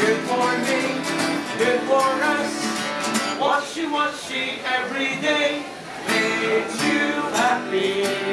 Good for me, good for us. Washy, washy every day makes you happy.